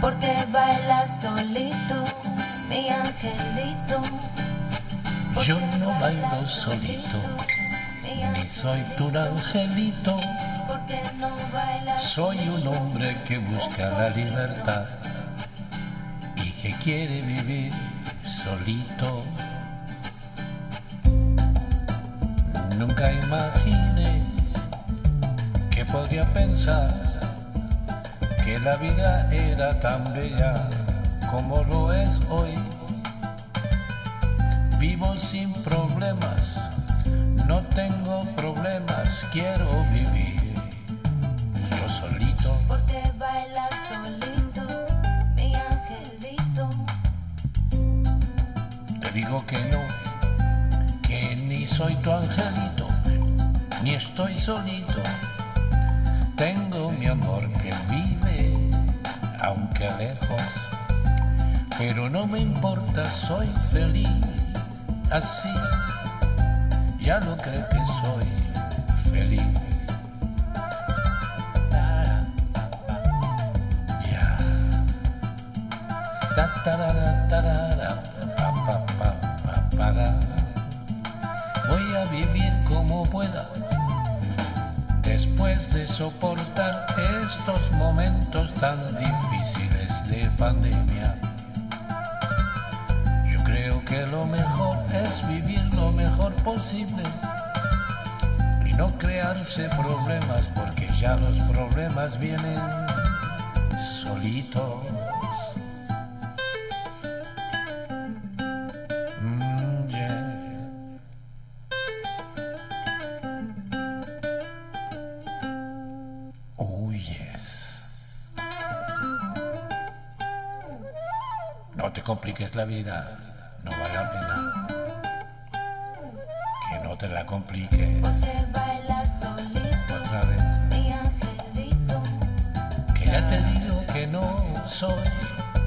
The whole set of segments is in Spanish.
Porque bailas solito, mi angelito. Yo no bailo solito, ni soy tu angelito. Soy un hombre que busca la libertad y que quiere vivir solito. Nunca imaginé que podría pensar que la vida era tan bella como lo es hoy. Vivo sin problemas, no tengo problemas, quiero vivir yo solito. Porque bailas solito, mi angelito. Te digo que no, que ni soy tu angelito, ni estoy solito. Tengo aunque lejos, pero no me importa, soy feliz así. Ya lo creo que soy feliz. Ya. Voy a vivir como pueda. Después de soportar estos momentos tan difíciles pandemia, yo creo que lo mejor es vivir lo mejor posible y no crearse problemas porque ya los problemas vienen solitos. No te compliques la vida, no vale la pena. Que no te la compliques otra vez. Que ya te digo que no soy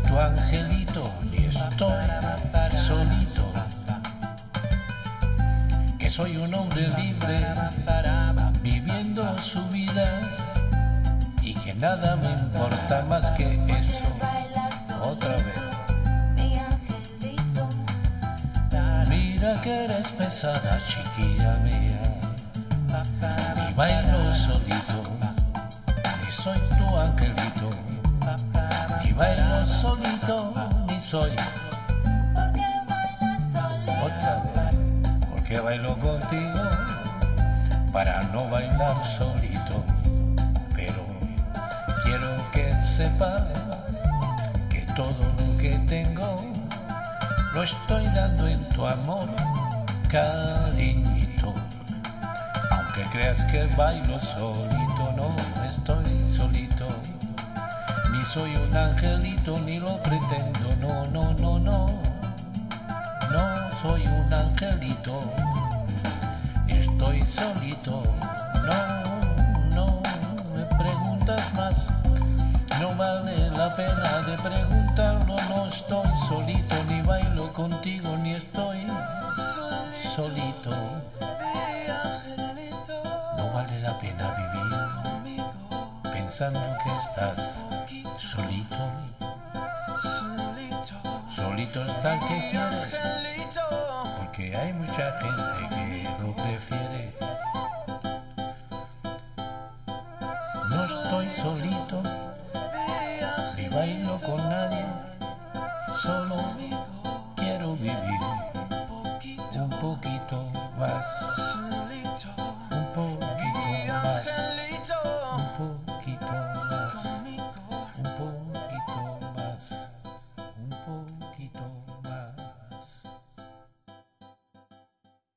tu angelito, ni estoy solito. Que soy un hombre libre, viviendo su vida. Y que nada me importa más que eso. Otra vez. Que eres pesada, chiquilla mía. Ni bailo solito, ni soy tu angelito. Ni bailo solito, ni soy otra vez. Porque bailo contigo para no bailar solito. Pero quiero que sepas que todo lo que tengo lo estoy dando en tu amor, cariñito. Aunque creas que bailo solito, no estoy solito. Ni soy un angelito, ni lo pretendo, no, no, no, no. No soy un angelito, estoy solito. No, no me preguntas más. No vale la pena de preguntarlo, no estoy solito, contigo, ni estoy solito. No vale la pena vivir pensando que estás solito. Solito está el que quiere, porque hay mucha gente que lo prefiere. No estoy solito, ni bailo con nadie, solo un poquito más.